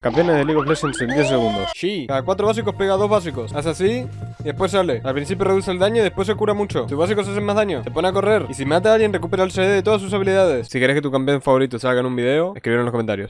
Campeones de League of Legends en 10 segundos. Sí, cada 4 básicos pega 2 básicos. Haz así y después sale. Al principio reduce el daño y después se cura mucho. Tus básicos hacen más daño. Se pone a correr. Y si mata a alguien, recupera el CD de todas sus habilidades. Si querés que tu campeón favorito salga en un video, escribir en los comentarios.